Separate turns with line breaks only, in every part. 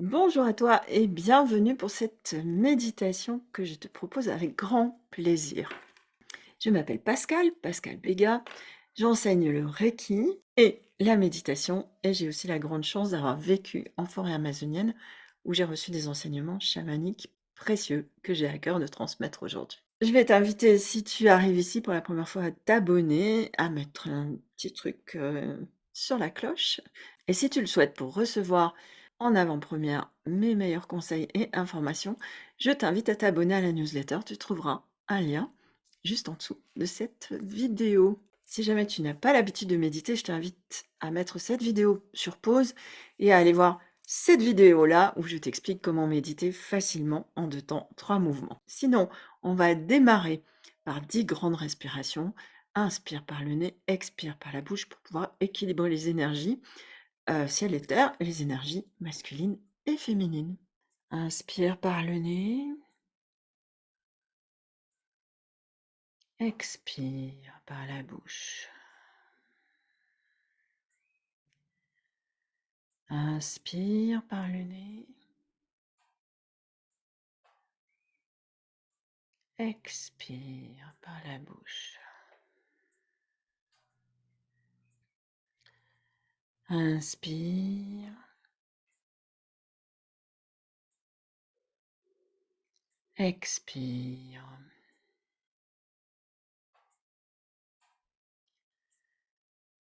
Bonjour à toi et bienvenue pour cette méditation que je te propose avec grand plaisir. Je m'appelle Pascal, Pascal Béga, j'enseigne le Reiki et la méditation et j'ai aussi la grande chance d'avoir vécu en forêt amazonienne où j'ai reçu des enseignements chamaniques précieux que j'ai à cœur de transmettre aujourd'hui. Je vais t'inviter, si tu arrives ici pour la première fois, à t'abonner, à mettre un petit truc euh, sur la cloche. Et si tu le souhaites pour recevoir en avant-première mes meilleurs conseils et informations, je t'invite à t'abonner à la newsletter. Tu trouveras un lien juste en dessous de cette vidéo. Si jamais tu n'as pas l'habitude de méditer, je t'invite à mettre cette vidéo sur pause et à aller voir cette vidéo-là où je t'explique comment méditer facilement en deux temps, trois mouvements. Sinon, on va démarrer par dix grandes respirations. Inspire par le nez, expire par la bouche pour pouvoir équilibrer les énergies euh, ciel et terre, les énergies masculines et féminines. Inspire par le nez. Expire par la bouche. Inspire par le nez. Expire par la bouche. Inspire. Expire.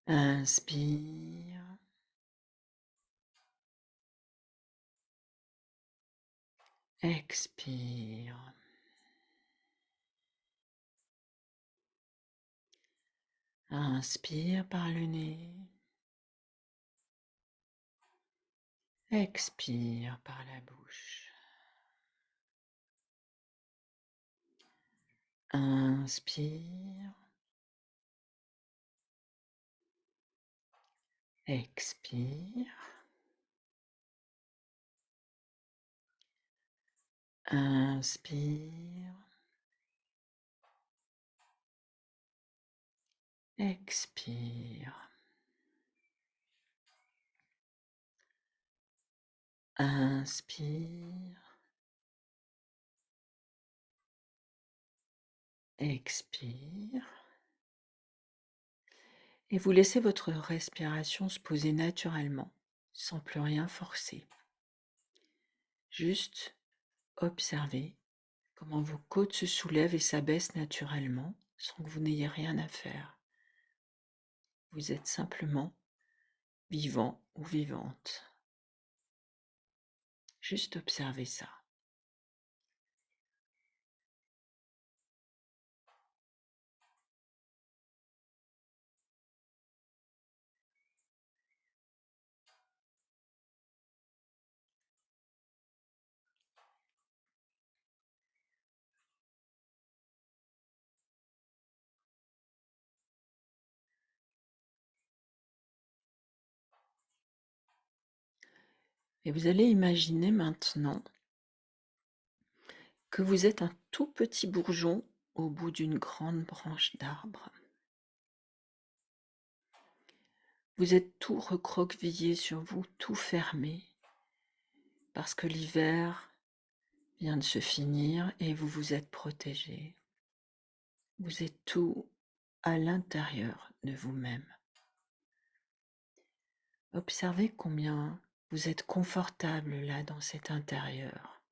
Inspire. Expire. Inspire par le nez. Expire par la bouche. Inspire. Expire. Inspire. Expire. Inspire. Expire. Et vous laissez votre respiration se poser naturellement, sans plus rien forcer. Juste observez comment vos côtes se soulèvent et s'abaissent naturellement, sans que vous n'ayez rien à faire. Vous êtes simplement vivant ou vivante. Juste observez ça. Et vous allez imaginer maintenant que vous êtes un tout petit bourgeon au bout d'une grande branche d'arbre. Vous êtes tout recroquevillé sur vous, tout fermé, parce que l'hiver vient de se finir et vous vous êtes protégé. Vous êtes tout à l'intérieur de vous-même. Observez combien vous êtes confortable là dans cet intérieur.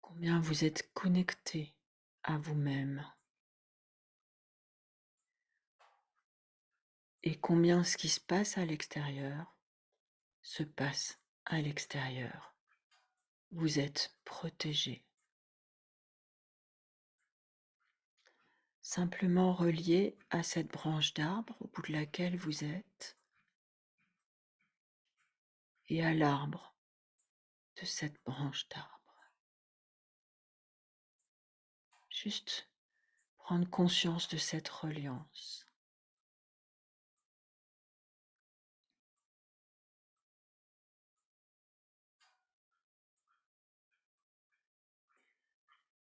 Combien vous êtes connecté à vous-même. Et combien ce qui se passe à l'extérieur se passe à l'extérieur. Vous êtes protégé. Simplement relié à cette branche d'arbre au bout de laquelle vous êtes et à l'arbre de cette branche d'arbre. Juste prendre conscience de cette reliance.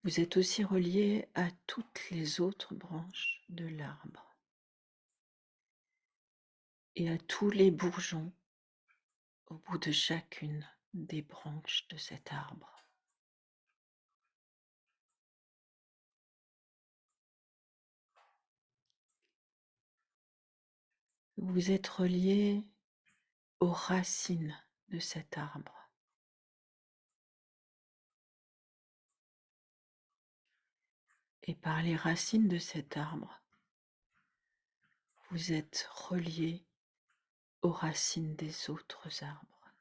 Vous êtes aussi relié à toutes les autres branches de l'arbre. et à tous les bourgeons au bout de chacune des branches de cet arbre. Vous êtes relié aux racines de cet arbre. Et par les racines de cet arbre, vous êtes relié aux racines des autres arbres.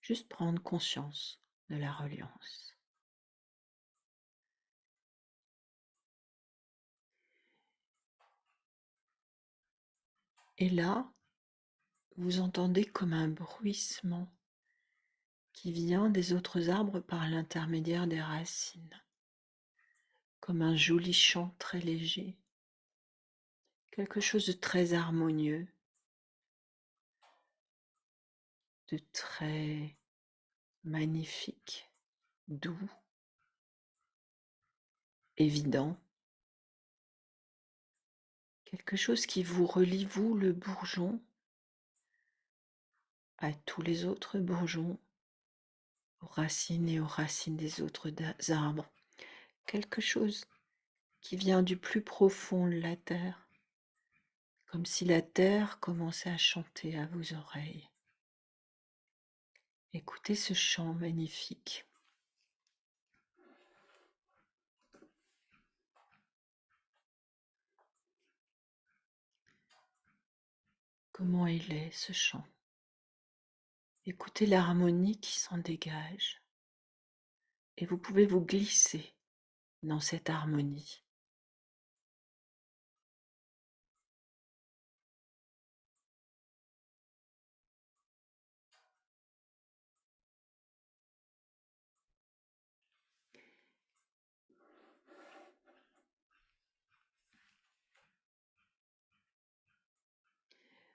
Juste prendre conscience de la reliance. Et là, vous entendez comme un bruissement qui vient des autres arbres par l'intermédiaire des racines, comme un joli chant très léger, quelque chose de très harmonieux, de très magnifique, doux, évident. Quelque chose qui vous relie, vous, le bourgeon, à tous les autres bourgeons, aux racines et aux racines des autres arbres. Quelque chose qui vient du plus profond de la terre, comme si la terre commençait à chanter à vos oreilles. Écoutez ce chant magnifique. Comment il est ce chant? Écoutez l'harmonie qui s'en dégage et vous pouvez vous glisser dans cette harmonie.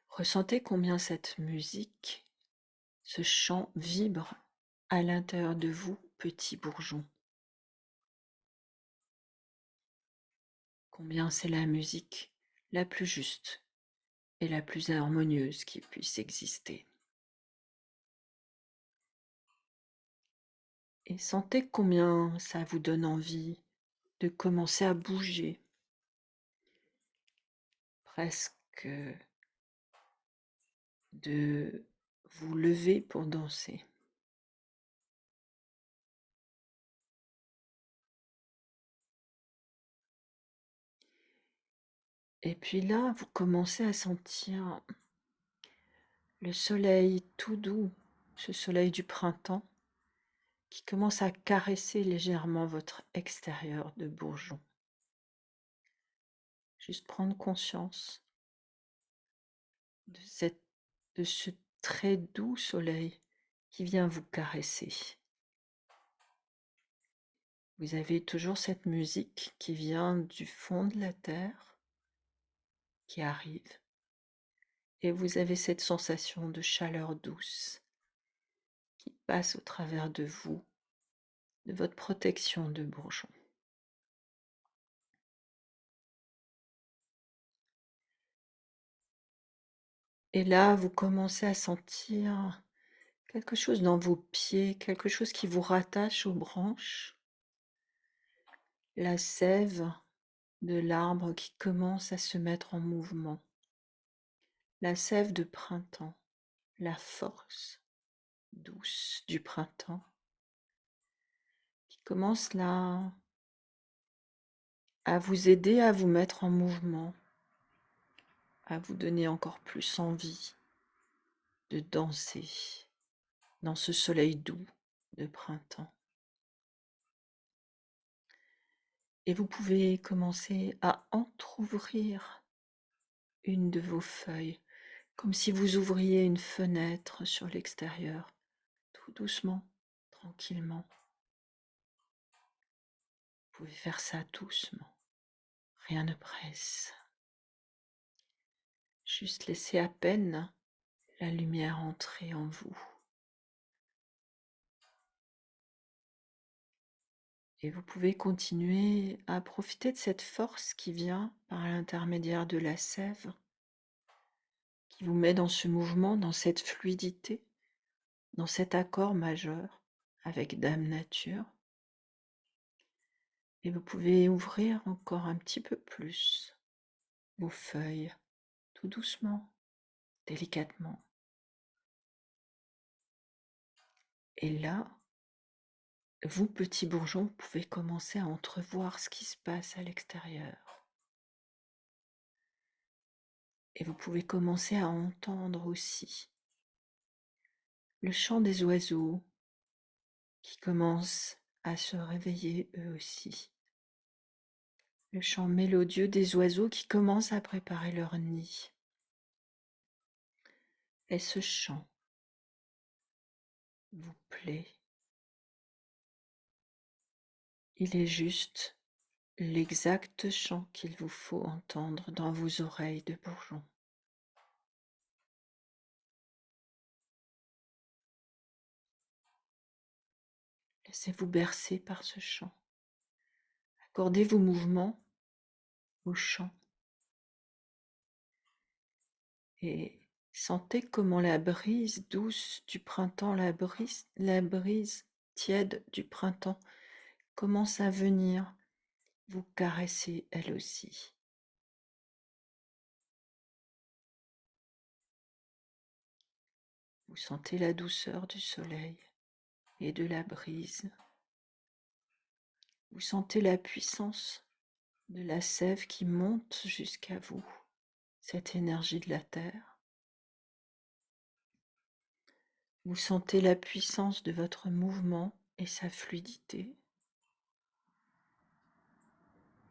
Ressentez combien cette musique, ce chant vibre à l'intérieur de vous, petit bourgeon. Combien c'est la musique la plus juste et la plus harmonieuse qui puisse exister. Et sentez combien ça vous donne envie de commencer à bouger, presque de vous lever pour danser. Et puis là, vous commencez à sentir le soleil tout doux, ce soleil du printemps, qui commence à caresser légèrement votre extérieur de bourgeon. Juste prendre conscience de cette de ce très doux soleil qui vient vous caresser. Vous avez toujours cette musique qui vient du fond de la terre, qui arrive, et vous avez cette sensation de chaleur douce qui passe au travers de vous, de votre protection de bourgeon. Et là, vous commencez à sentir quelque chose dans vos pieds, quelque chose qui vous rattache aux branches. La sève de l'arbre qui commence à se mettre en mouvement. La sève de printemps, la force douce du printemps qui commence là à vous aider à vous mettre en mouvement à vous donner encore plus envie de danser dans ce soleil doux de printemps. Et vous pouvez commencer à entr'ouvrir une de vos feuilles, comme si vous ouvriez une fenêtre sur l'extérieur, tout doucement, tranquillement. Vous pouvez faire ça doucement, rien ne presse. Juste laissez à peine la lumière entrer en vous. Et vous pouvez continuer à profiter de cette force qui vient par l'intermédiaire de la sève, qui vous met dans ce mouvement, dans cette fluidité, dans cet accord majeur avec Dame Nature. Et vous pouvez ouvrir encore un petit peu plus vos feuilles, tout doucement, délicatement. Et là, vous, petits bourgeons, pouvez commencer à entrevoir ce qui se passe à l'extérieur. Et vous pouvez commencer à entendre aussi le chant des oiseaux qui commencent à se réveiller eux aussi. Le chant mélodieux des oiseaux qui commencent à préparer leur nid. Et ce chant vous plaît? Il est juste l'exact chant qu'il vous faut entendre dans vos oreilles de bourgeon. Laissez-vous bercer par ce chant. Accordez vos mouvements au chant. Et sentez comment la brise douce du printemps, la brise, la brise tiède du printemps commence à venir vous caresser elle aussi. Vous sentez la douceur du soleil et de la brise. Vous sentez la puissance de la sève qui monte jusqu'à vous, cette énergie de la terre. Vous sentez la puissance de votre mouvement et sa fluidité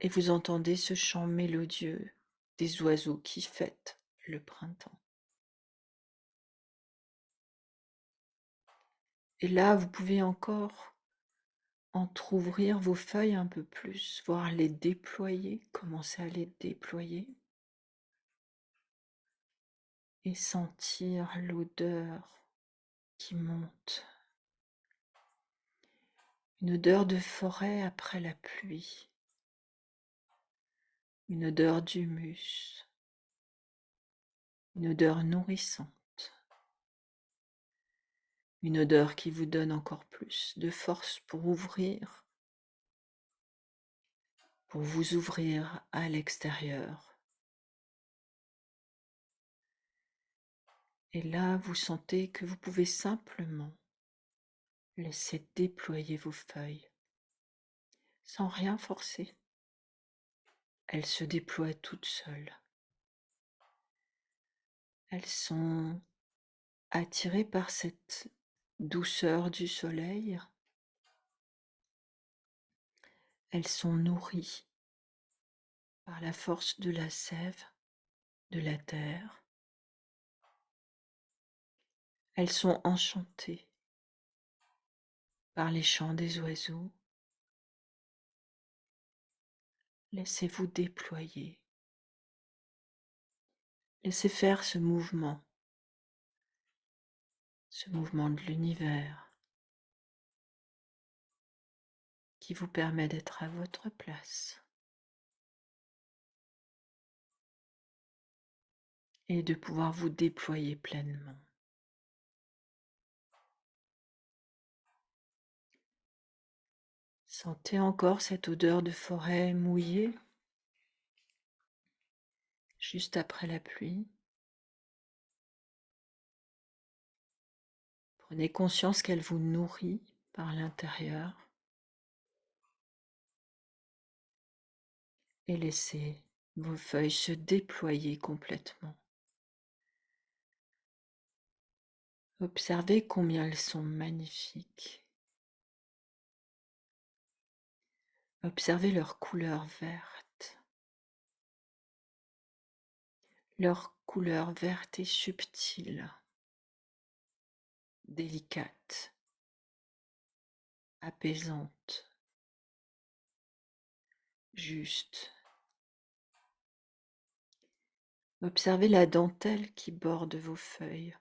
et vous entendez ce chant mélodieux des oiseaux qui fêtent le printemps. Et là, vous pouvez encore entr'ouvrir vos feuilles un peu plus, voir les déployer, commencer à les déployer. Et sentir l'odeur qui monte. Une odeur de forêt après la pluie. Une odeur d'humus, une odeur nourrissante, une odeur qui vous donne encore plus de force pour ouvrir, pour vous ouvrir à l'extérieur. Et là, vous sentez que vous pouvez simplement laisser déployer vos feuilles sans rien forcer. Elles se déploient toutes seules. Elles sont attirées par cette douceur du soleil. Elles sont nourries par la force de la sève, de la terre. Elles sont enchantées par les chants des oiseaux, Laissez-vous déployer. Laissez faire ce mouvement, ce mouvement de l'univers qui vous permet d'être à votre place et de pouvoir vous déployer pleinement. Sentez encore cette odeur de forêt mouillée juste après la pluie. Prenez conscience qu'elle vous nourrit par l'intérieur et laissez vos feuilles se déployer complètement. Observez combien elles sont magnifiques. Observez leur couleur verte. Leur couleur verte et subtile, délicate, apaisante, juste. Observez la dentelle qui borde vos feuilles.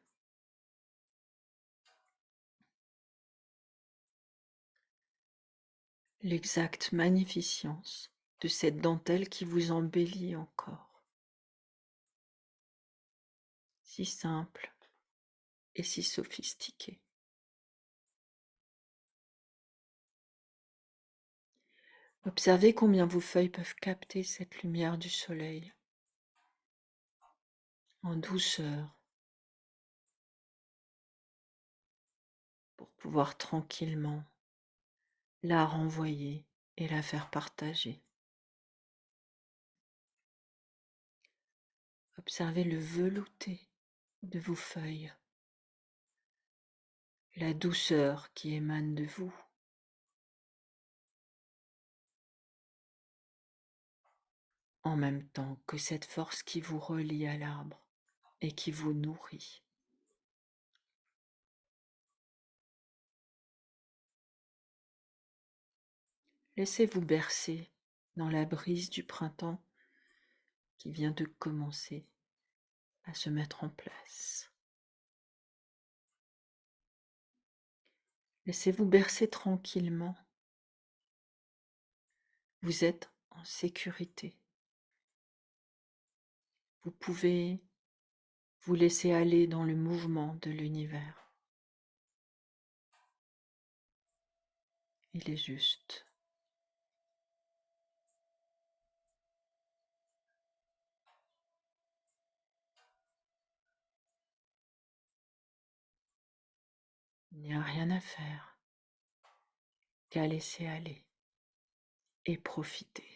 l'exacte magnificence de cette dentelle qui vous embellit encore. Si simple et si sophistiqué. Observez combien vos feuilles peuvent capter cette lumière du soleil en douceur pour pouvoir tranquillement la renvoyer et la faire partager. Observez le velouté de vos feuilles, la douceur qui émane de vous. en même temps que cette force qui vous relie à l'arbre et qui vous nourrit. Laissez-vous bercer dans la brise du printemps qui vient de commencer à se mettre en place. Laissez-vous bercer tranquillement. Vous êtes en sécurité. Vous pouvez vous laisser aller dans le mouvement de l'univers. Il est juste. N'y a rien à faire qu'à laisser aller et profiter.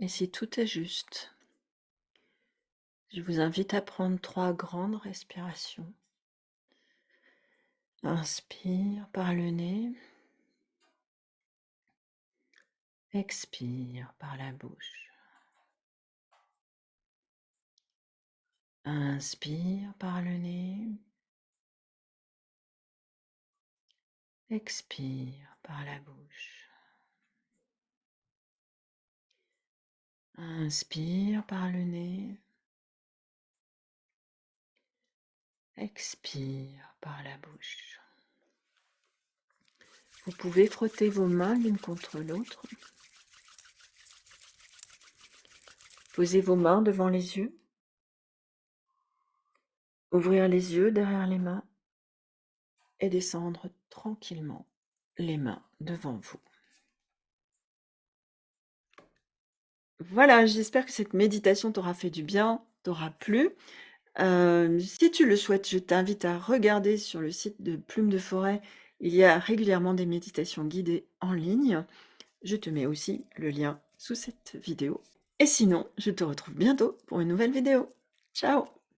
Et si tout est juste, je vous invite à prendre trois grandes respirations. Inspire par le nez. Expire par la bouche. Inspire par le nez. Expire par la bouche. Inspire par le nez. Expire par la bouche. Vous pouvez frotter vos mains l'une contre l'autre. Posez vos mains devant les yeux. Ouvrir les yeux derrière les mains et descendre tranquillement les mains devant vous. Voilà, j'espère que cette méditation t'aura fait du bien, t'aura plu. si tu le souhaites, je t'invite à regarder sur le site de Plume de Forêt. Il y a régulièrement des méditations guidées en ligne. Je te mets aussi le lien sous cette vidéo. Et sinon, je te retrouve bientôt pour une nouvelle vidéo. Ciao